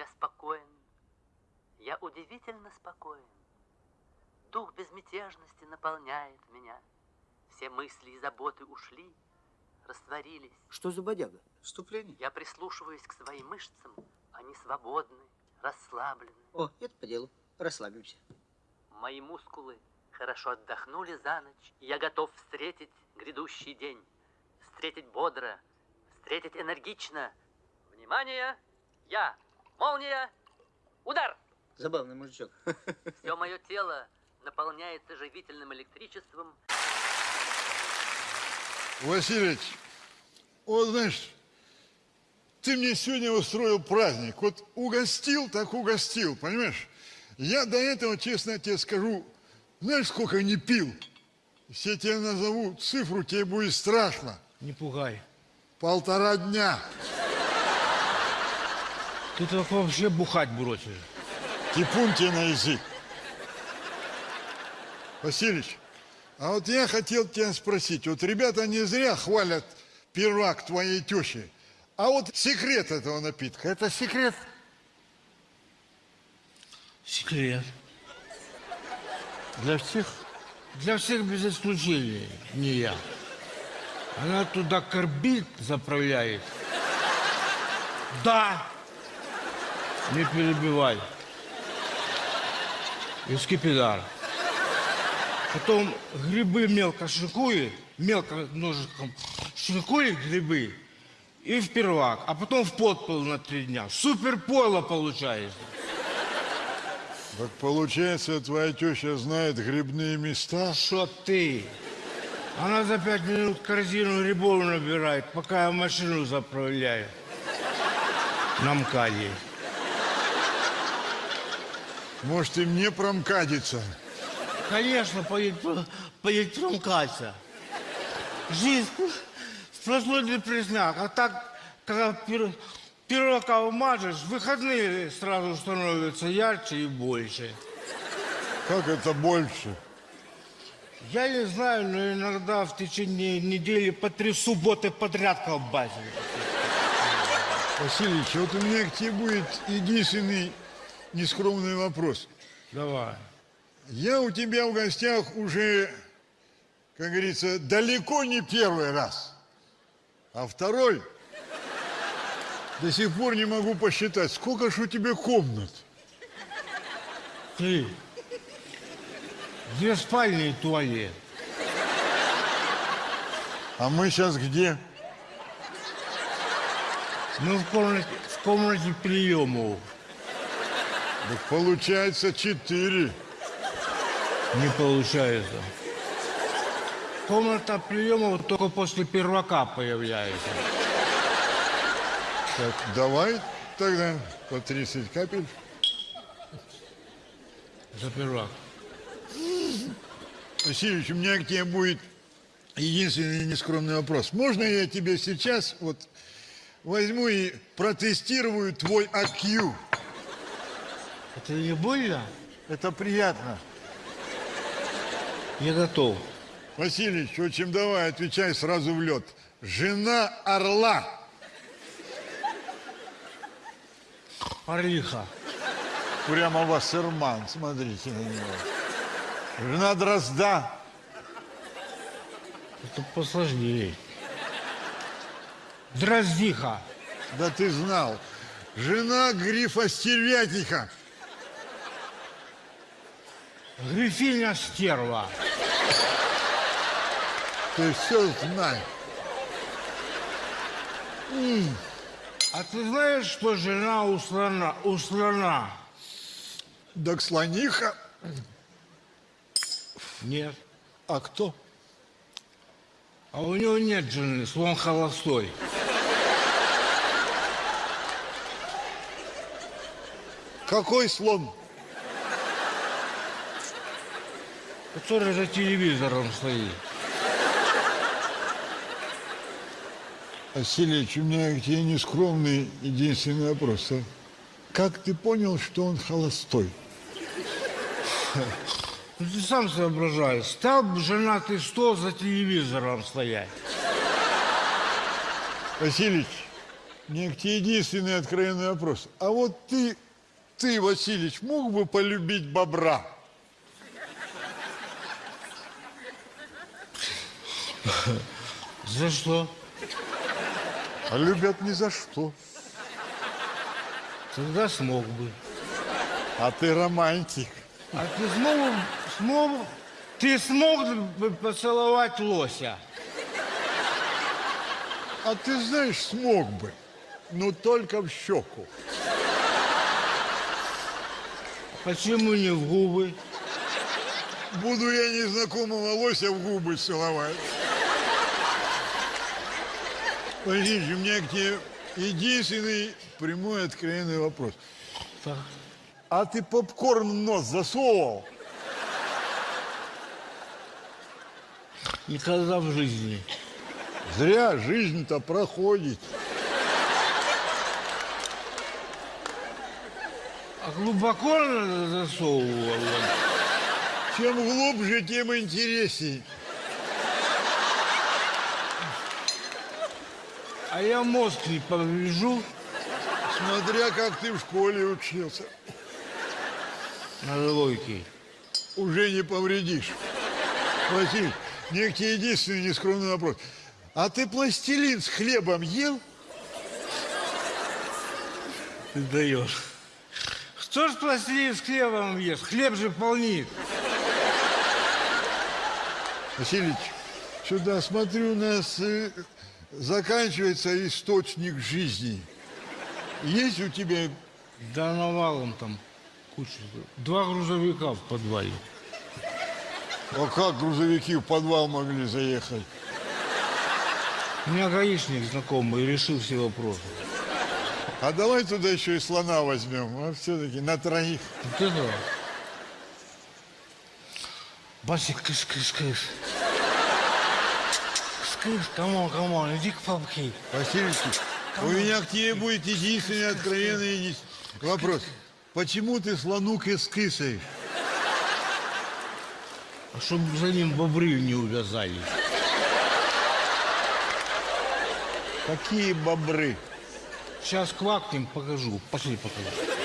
Я спокоен. Я удивительно спокоен. Дух безмятежности наполняет меня. Все мысли и заботы ушли, растворились. Что за бодяга? Вступление. Я прислушиваюсь к своим мышцам. Они свободны, расслаблены. О, это по делу. Расслабимся. Мои мускулы хорошо отдохнули за ночь. и Я готов встретить грядущий день. Встретить бодро, встретить энергично. Внимание! Я! Молния! Удар! Забавный мужичок. Все мое тело наполняется живительным электричеством. Васильевич, вот знаешь, ты мне сегодня устроил праздник. Вот угостил, так угостил, понимаешь? Я до этого, честно тебе скажу, знаешь, сколько не пил? Если я тебе назову цифру, тебе будет страшно. Не пугай. Полтора дня. Ты так вообще бухать бросишь. Типун тебе на язык. Васильевич, а вот я хотел тебя спросить. Вот ребята не зря хвалят пирог твоей тещи. А вот секрет этого напитка, это секрет? Секрет. Для всех? Для всех без исключения. Не я. Она туда карбид заправляет. Да. Не перебивай. И скипидар. Потом грибы мелко шинкует, мелко ножиком шинкует грибы и в первак, а потом в подпол на три дня. Супер пойло получается. Так получается, твоя теща знает грибные места? Что ты? Она за пять минут корзину грибов набирает, пока я машину заправляю. На МКАДе. Может, и мне промкадиться? Конечно, промкаться. Жизнь сплошной депресняк. А так, когда пир, пирока умажешь, выходные сразу становятся ярче и больше. Как это больше? Я не знаю, но иногда в течение недели по три субботы подряд колбасит. Васильевич, вот у меня к тебе будет единственный нескромный вопрос. Давай. Я у тебя в гостях уже, как говорится, далеко не первый раз. А второй, до сих пор не могу посчитать, сколько ж у тебя комнат. Ты. Две спальни и туалет. А мы сейчас где? Мы в комнате, в комнате приемов. Получается четыре. Не получается. Комната приемов только после первака появляется. Так, давай тогда по 30 капель. За первак. Васильевич, у меня к тебе будет единственный нескромный вопрос. Можно я тебе сейчас вот возьму и протестирую твой IQ? Это не больно? Это приятно. Я готов. Васильевич, в общем, давай, отвечай сразу в лед. Жена орла. Орлиха. Прямо Вассерман, смотрите на него. Жена дрозда. Это посложнее. Дроздиха. Да ты знал. Жена грифа стервятника. Грифиня стерва. Ты все знаешь. А ты знаешь, что жена у слона? У слона? Так слониха. Нет. А кто? А у него нет жены, слон холостой. Какой слон? Который за телевизором стоит. Васильевич, у меня к тебе нескромный единственный вопрос. А? Как ты понял, что он холостой? Ну ты сам соображаешь. Стал бы женатый стол за телевизором стоять. Васильевич, мне к тебе единственный откровенный вопрос. А вот ты, ты, Васильевич, мог бы полюбить бобра? За что? А любят ни за что. Тогда смог бы. А ты романтик. А ты смог, бы- ты смог бы поцеловать лося? А ты знаешь, смог бы. Но только в щеку. Почему не в губы? Буду я незнакомого лося в губы целовать. Подожди, у меня к тебе единственный прямой откровенный вопрос. Так. А ты попкорн в нос засовывал? Никогда в жизни. Зря жизнь-то проходит. А глубоко засовывал? Чем глубже, тем интересней. А я мозг не поврежу Смотря как ты в школе учился. на двойке. Уже не повредишь. Василий, мне к тебе единственный нескромный вопрос. А ты пластилин с хлебом ел? Ты даешь. Кто ж пластилин с хлебом ест? Хлеб же полнит. Васильевич, сюда смотрю, у нас э, заканчивается источник жизни. Есть у тебя... Да навалом там куча. Два грузовика в подвале. А как грузовики в подвал могли заехать? У меня гаишник знакомый решил все вопросы. А давай туда еще и слона возьмем, а все-таки на троих. Вот это. Басик, кыш, кыш, кыш. Кыс, come on, come on, иди к папке. Васильевич, у меня к тебе будет единственный откровенный вопрос. Почему ты слону кыс-кысаешь? А чтобы за ним бобры не увязались. Какие бобры? Сейчас квакнем, покажу. Пошли покажу.